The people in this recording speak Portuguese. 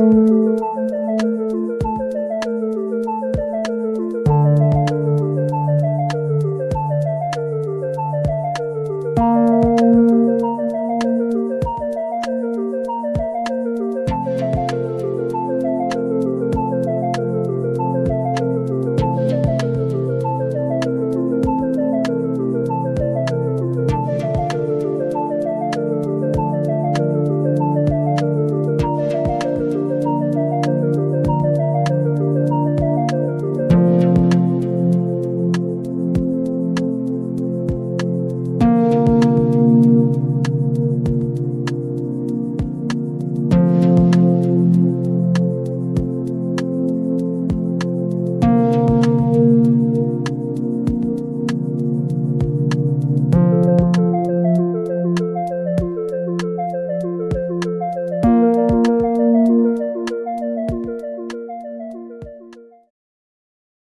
Música